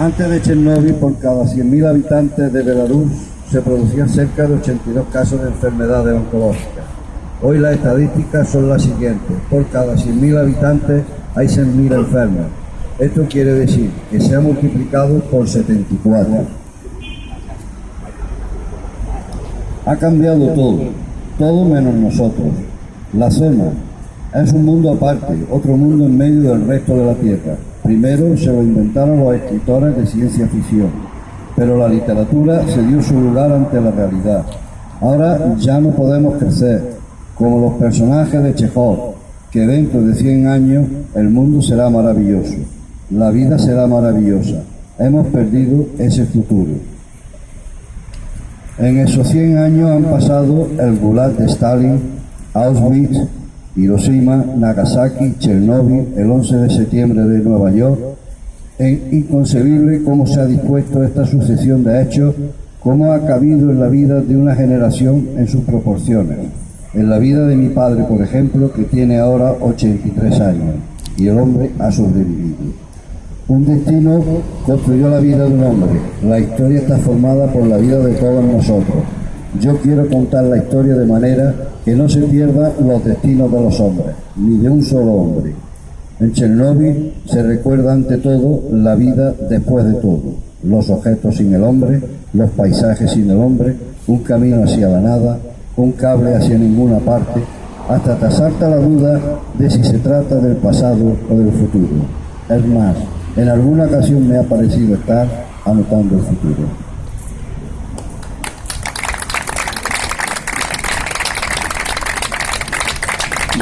Antes de Chernóbil, por cada 100.000 habitantes de Belarus se producían cerca de 82 casos de enfermedades oncológicas. Hoy las estadísticas son las siguientes. Por cada 100.000 habitantes hay 100.000 enfermos. Esto quiere decir que se ha multiplicado por 74. Ha cambiado todo, todo menos nosotros. La zona es un mundo aparte, otro mundo en medio del resto de la Tierra. Primero se lo inventaron los escritores de ciencia ficción, pero la literatura se dio su lugar ante la realidad. Ahora ya no podemos crecer, como los personajes de Chekhov, que dentro de 100 años el mundo será maravilloso, la vida será maravillosa. Hemos perdido ese futuro. En esos 100 años han pasado el Gulag de Stalin, Auschwitz, Hiroshima, Nagasaki, Chernóbil, el 11 de septiembre de Nueva York. Es inconcebible cómo se ha dispuesto esta sucesión de hechos, cómo ha cabido en la vida de una generación en sus proporciones. En la vida de mi padre, por ejemplo, que tiene ahora 83 años, y el hombre ha sobrevivido. Un destino construyó la vida de un hombre. La historia está formada por la vida de todos nosotros. Yo quiero contar la historia de manera que no se pierdan los destinos de los hombres, ni de un solo hombre. En Chernóbil se recuerda ante todo la vida después de todo, los objetos sin el hombre, los paisajes sin el hombre, un camino hacia la nada, un cable hacia ninguna parte, hasta te asalta la duda de si se trata del pasado o del futuro. Es más, en alguna ocasión me ha parecido estar anotando el futuro.